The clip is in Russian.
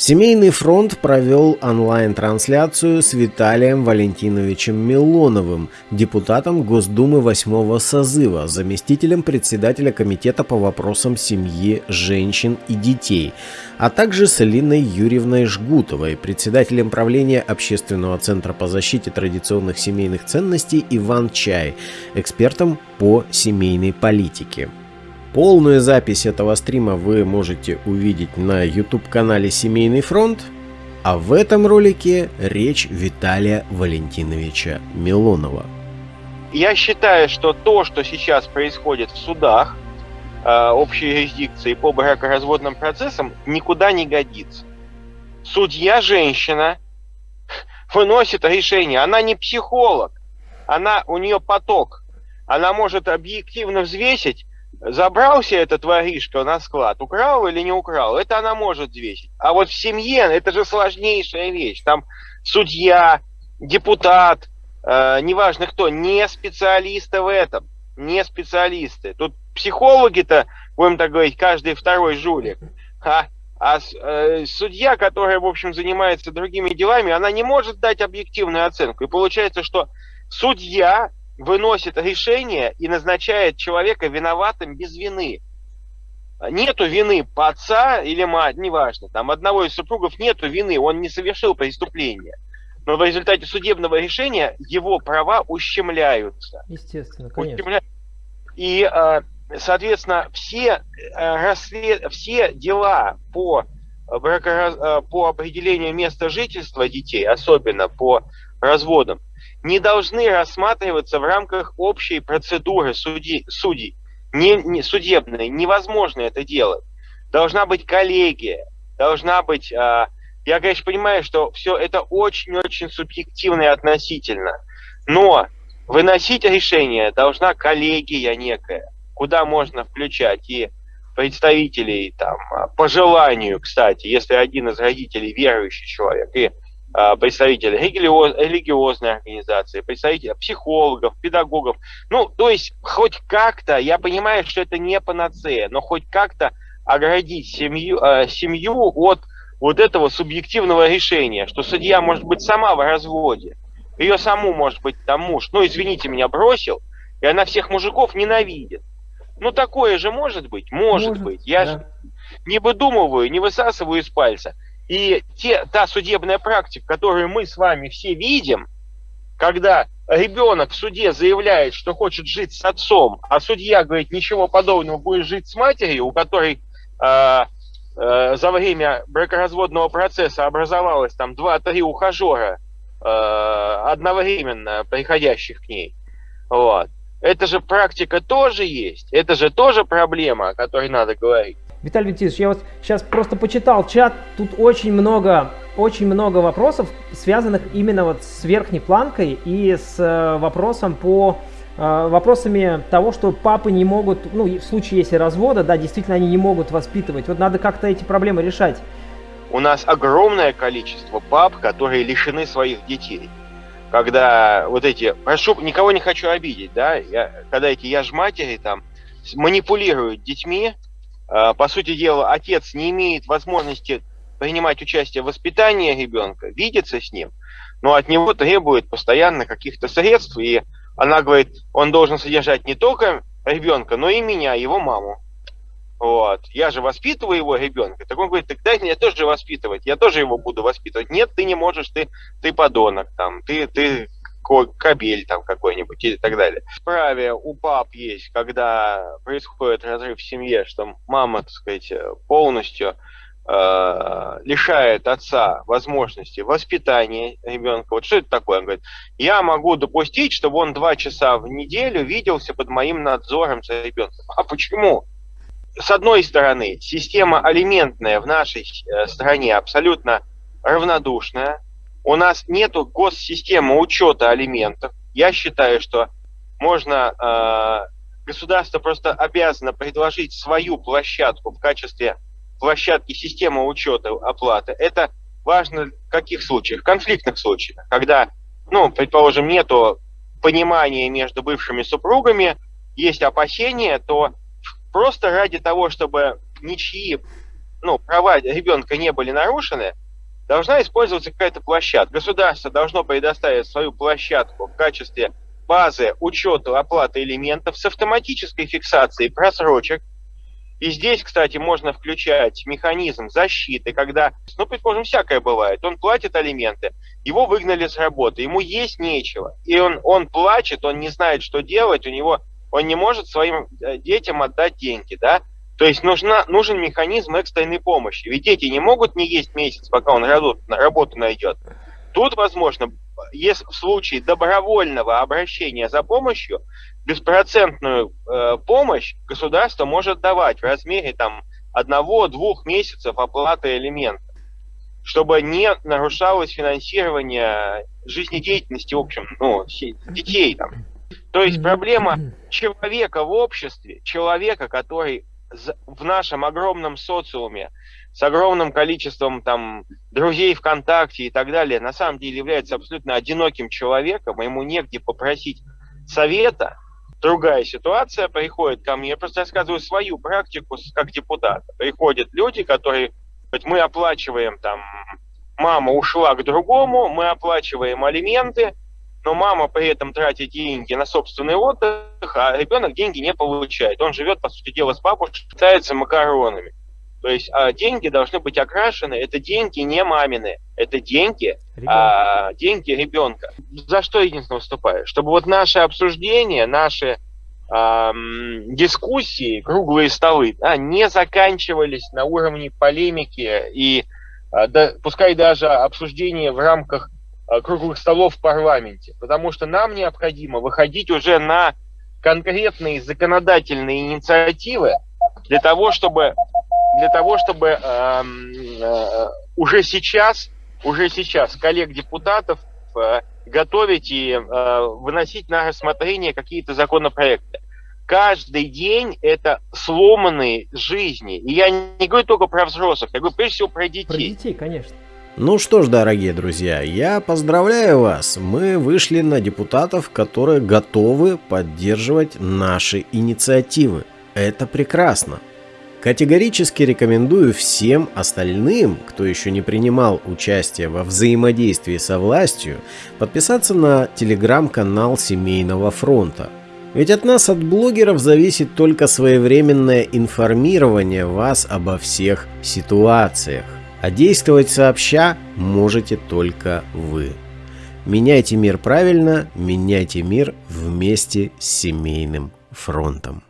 Семейный фронт провел онлайн-трансляцию с Виталием Валентиновичем Милоновым, депутатом Госдумы 8 созыва, заместителем председателя Комитета по вопросам семьи, женщин и детей, а также с Алиной Юрьевной Жгутовой, председателем правления Общественного центра по защите традиционных семейных ценностей Иван Чай, экспертом по семейной политике. Полную запись этого стрима вы можете увидеть на YouTube-канале «Семейный фронт», а в этом ролике речь Виталия Валентиновича Милонова. Я считаю, что то, что сейчас происходит в судах э, общей юрисдикции по бракоразводным процессам, никуда не годится. Судья женщина выносит решение. Она не психолог, она у нее поток. Она может объективно взвесить забрался этот воришка на склад, украл или не украл, это она может взвесить. А вот в семье это же сложнейшая вещь. Там судья, депутат, э, неважно кто, не специалисты в этом, не специалисты. Тут психологи-то, будем так говорить, каждый второй жулик. А, а э, судья, которая, в общем, занимается другими делами, она не может дать объективную оценку. И получается, что судья выносит решение и назначает человека виноватым без вины. Нету вины по отца или мать, неважно, там одного из супругов нету вины, он не совершил преступление. Но в результате судебного решения его права ущемляются. Естественно, конечно. Ущемля... И, а, соответственно, все, э, расслед... все дела по, бракораз... Э, по определению места жительства детей, особенно по разводам, не должны рассматриваться в рамках общей процедуры судей, судей. Не, не, судебной. Невозможно это делать. Должна быть коллегия, должна быть... А, я, конечно, понимаю, что все это очень-очень субъективно и относительно. Но выносить решение должна коллегия некая, куда можно включать и представителей там, по желанию, кстати, если один из родителей верующий человек, и а, представители религиоз, религиозной организации, представители психологов, педагогов. Ну, то есть хоть как-то, я понимаю, что это не панацея, но хоть как-то оградить семью, э, семью от вот этого субъективного решения, что судья может быть сама в разводе, ее саму может быть там муж, ну извините меня, бросил, и она всех мужиков ненавидит. Ну такое же может быть? Может, может быть. Я да. не выдумываю, не высасываю из пальца. И те, та судебная практика, которую мы с вами все видим, когда ребенок в суде заявляет, что хочет жить с отцом, а судья говорит, ничего подобного, будешь жить с матерью, у которой э, э, за время бракоразводного процесса образовалось там 2-3 ухажера, э, одновременно приходящих к ней. Вот. Это же практика тоже есть, это же тоже проблема, о которой надо говорить. Виталий Витальевич, я вот сейчас просто почитал чат, тут очень много, очень много вопросов, связанных именно вот с верхней планкой и с э, вопросом по э, вопросами того, что папы не могут, ну, в случае если развода, да, действительно они не могут воспитывать. Вот надо как-то эти проблемы решать. У нас огромное количество пап, которые лишены своих детей. Когда вот эти, прошу, никого не хочу обидеть, да, я, когда эти я ж матери там манипулируют детьми, а, по сути дела, отец не имеет возможности принимать участие в воспитании ребенка, видеться с ним, но от него требует постоянно каких-то средств, и она говорит, он должен содержать не только ребенка, но и меня, его маму. Вот. Я же воспитываю его ребенка. Так он говорит, так дай мне тоже воспитывать, я тоже его буду воспитывать. Нет, ты не можешь, ты, ты подонок, там, ты, ты кабель там какой-нибудь и так далее. Праве у пап есть, когда происходит разрыв в семье, что мама, так сказать, полностью э, лишает отца возможности воспитания ребенка. Вот что это такое? Он говорит, я могу допустить, чтобы он два часа в неделю виделся под моим надзором за ребенком. А почему? С одной стороны, система алиментная в нашей э, стране абсолютно равнодушная, у нас нет госсистемы учета алиментов. Я считаю, что можно, э, государство просто обязано предложить свою площадку в качестве площадки системы учета оплаты. Это важно в каких случаях? В конфликтных случаях, когда, ну, предположим, нету понимания между бывшими супругами, есть опасения, то просто ради того, чтобы ничьи ну, права ребенка не были нарушены, должна использоваться какая-то площадка. Государство должно предоставить свою площадку в качестве базы учета оплаты элементов с автоматической фиксацией просрочек. И здесь, кстати, можно включать механизм защиты, когда, ну, предположим, всякое бывает. Он платит алименты, его выгнали с работы, ему есть нечего. И он, он плачет, он не знает, что делать, у него, он не может своим э, детям отдать деньги, да? То есть нужна, нужен механизм экстренной помощи. Ведь дети не могут не есть месяц, пока он работу, работу найдет. Тут, возможно, если в случае добровольного обращения за помощью, беспроцентную э, помощь государство может давать в размере там одного-двух месяцев оплаты элементов, чтобы не нарушалось финансирование жизнедеятельности, в общем, ну, детей там. То есть проблема человека в обществе, человека, который в нашем огромном социуме с огромным количеством там друзей ВКонтакте и так далее, на самом деле является абсолютно одиноким человеком, ему негде попросить совета, другая ситуация, приходит ко мне, я просто рассказываю свою практику как депутат. Приходят люди, которые, мы оплачиваем там, мама ушла к другому, мы оплачиваем алименты, но мама при этом тратит деньги на собственный отдых, а ребенок деньги не получает. Он живет, по сути дела, с бабушкой, питается макаронами. То есть а, деньги должны быть окрашены. Это деньги не мамины, это деньги, а, деньги ребенка. За что единственно выступаю? Чтобы вот наши обсуждения, наши а, дискуссии, круглые столы, да, не заканчивались на уровне полемики и а, да, пускай даже обсуждения в рамках круглых столов в парламенте, потому что нам необходимо выходить уже на конкретные законодательные инициативы для того, чтобы для того, чтобы э, э, уже сейчас, уже сейчас коллег депутатов э, готовить и э, выносить на рассмотрение какие-то законопроекты. Каждый день это сломанные жизни. И я не говорю только про взрослых, я говорю прежде всего про детей. Про детей, конечно. Ну что ж, дорогие друзья, я поздравляю вас. Мы вышли на депутатов, которые готовы поддерживать наши инициативы. Это прекрасно. Категорически рекомендую всем остальным, кто еще не принимал участие во взаимодействии со властью, подписаться на телеграм-канал Семейного фронта. Ведь от нас, от блогеров, зависит только своевременное информирование вас обо всех ситуациях. А действовать сообща можете только вы. Меняйте мир правильно, меняйте мир вместе с семейным фронтом.